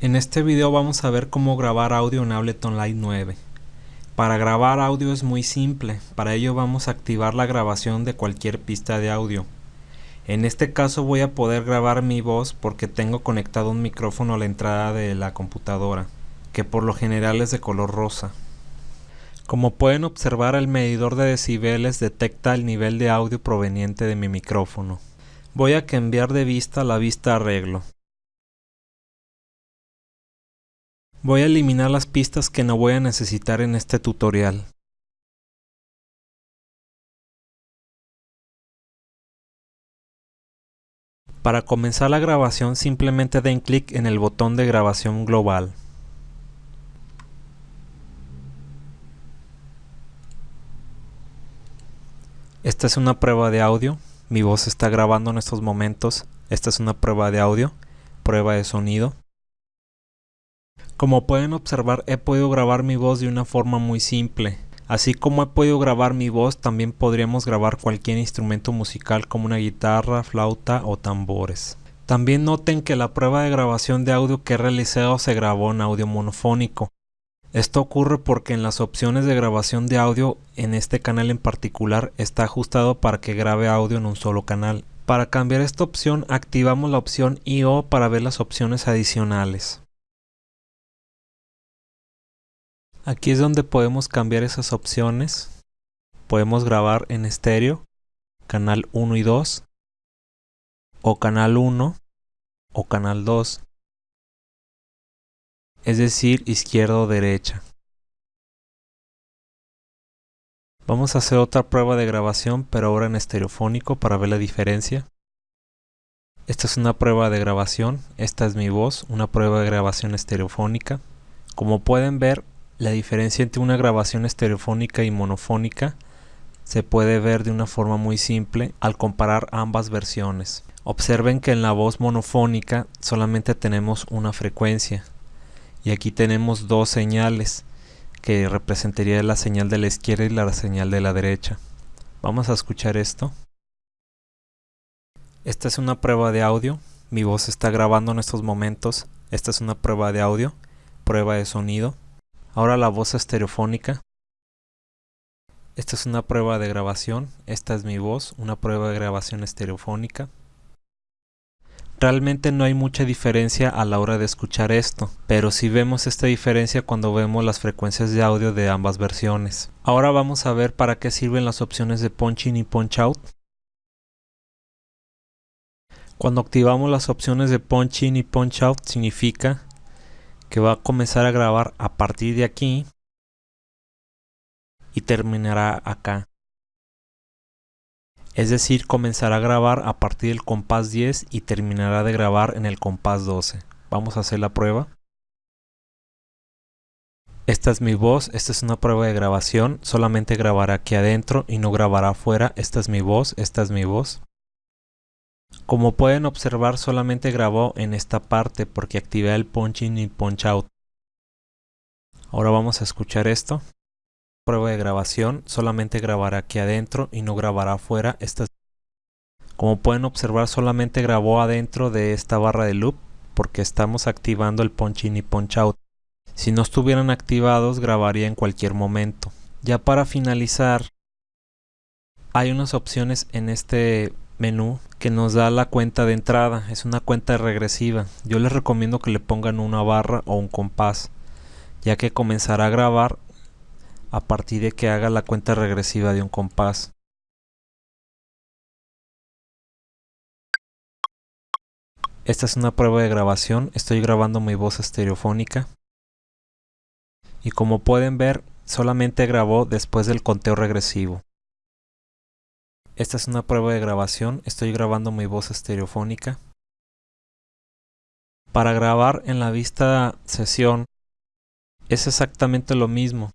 En este video vamos a ver cómo grabar audio en Ableton Live 9. Para grabar audio es muy simple, para ello vamos a activar la grabación de cualquier pista de audio. En este caso voy a poder grabar mi voz porque tengo conectado un micrófono a la entrada de la computadora, que por lo general es de color rosa. Como pueden observar el medidor de decibeles detecta el nivel de audio proveniente de mi micrófono. Voy a cambiar de vista la vista arreglo. Voy a eliminar las pistas que no voy a necesitar en este tutorial. Para comenzar la grabación simplemente den clic en el botón de grabación global. Esta es una prueba de audio, mi voz está grabando en estos momentos, esta es una prueba de audio, prueba de sonido. Como pueden observar he podido grabar mi voz de una forma muy simple. Así como he podido grabar mi voz, también podríamos grabar cualquier instrumento musical como una guitarra, flauta o tambores. También noten que la prueba de grabación de audio que he realizado se grabó en audio monofónico. Esto ocurre porque en las opciones de grabación de audio en este canal en particular está ajustado para que grabe audio en un solo canal. Para cambiar esta opción activamos la opción I.O. para ver las opciones adicionales. Aquí es donde podemos cambiar esas opciones. Podemos grabar en estéreo, canal 1 y 2, o canal 1 o canal 2, es decir, izquierda o derecha. Vamos a hacer otra prueba de grabación, pero ahora en estereofónico para ver la diferencia. Esta es una prueba de grabación, esta es mi voz, una prueba de grabación estereofónica. Como pueden ver, la diferencia entre una grabación estereofónica y monofónica se puede ver de una forma muy simple al comparar ambas versiones. Observen que en la voz monofónica solamente tenemos una frecuencia y aquí tenemos dos señales que representaría la señal de la izquierda y la señal de la derecha. Vamos a escuchar esto. Esta es una prueba de audio. Mi voz está grabando en estos momentos. Esta es una prueba de audio, prueba de sonido. Ahora la voz estereofónica. Esta es una prueba de grabación, esta es mi voz, una prueba de grabación estereofónica. Realmente no hay mucha diferencia a la hora de escuchar esto, pero sí vemos esta diferencia cuando vemos las frecuencias de audio de ambas versiones. Ahora vamos a ver para qué sirven las opciones de punch in y punch out. Cuando activamos las opciones de punch in y punch out significa que va a comenzar a grabar a partir de aquí y terminará acá. Es decir, comenzará a grabar a partir del compás 10 y terminará de grabar en el compás 12. Vamos a hacer la prueba. Esta es mi voz, esta es una prueba de grabación, solamente grabará aquí adentro y no grabará afuera. Esta es mi voz, esta es mi voz. Como pueden observar solamente grabó en esta parte porque activé el punch in y punch out. Ahora vamos a escuchar esto. Prueba de grabación, solamente grabará aquí adentro y no grabará afuera. Esta Como pueden observar solamente grabó adentro de esta barra de loop porque estamos activando el punch in y punch out. Si no estuvieran activados grabaría en cualquier momento. Ya para finalizar hay unas opciones en este menú que nos da la cuenta de entrada. Es una cuenta regresiva. Yo les recomiendo que le pongan una barra o un compás ya que comenzará a grabar a partir de que haga la cuenta regresiva de un compás. Esta es una prueba de grabación. Estoy grabando mi voz estereofónica. Y como pueden ver solamente grabó después del conteo regresivo esta es una prueba de grabación, estoy grabando mi voz estereofónica. Para grabar en la vista sesión es exactamente lo mismo.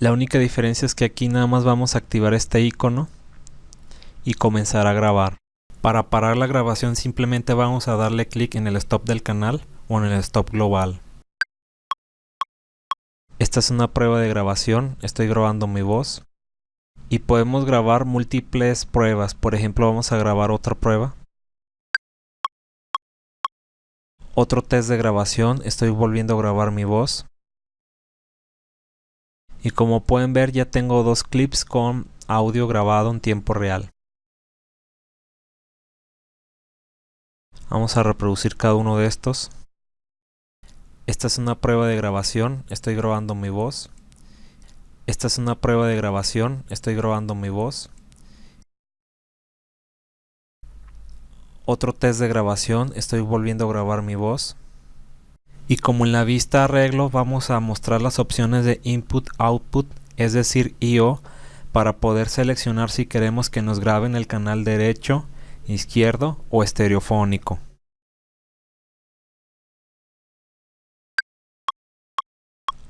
La única diferencia es que aquí nada más vamos a activar este icono y comenzar a grabar. Para parar la grabación simplemente vamos a darle clic en el stop del canal o en el stop global. Esta es una prueba de grabación, estoy grabando mi voz y podemos grabar múltiples pruebas. Por ejemplo, vamos a grabar otra prueba. Otro test de grabación, estoy volviendo a grabar mi voz. Y como pueden ver ya tengo dos clips con audio grabado en tiempo real. Vamos a reproducir cada uno de estos. Esta es una prueba de grabación, estoy grabando mi voz. Esta es una prueba de grabación, estoy grabando mi voz. Otro test de grabación, estoy volviendo a grabar mi voz. Y como en la vista arreglo vamos a mostrar las opciones de input output, es decir IO, para poder seleccionar si queremos que nos graben el canal derecho, izquierdo o estereofónico.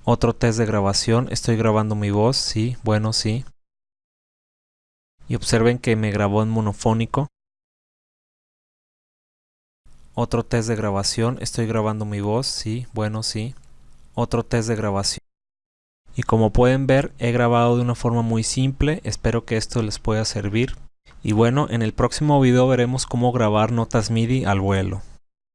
Otro test de grabación, estoy grabando mi voz, sí, bueno, sí. Y observen que me grabó en monofónico. Otro test de grabación, estoy grabando mi voz, sí, bueno, sí. Otro test de grabación. Y como pueden ver, he grabado de una forma muy simple, espero que esto les pueda servir. Y bueno, en el próximo video veremos cómo grabar notas MIDI al vuelo.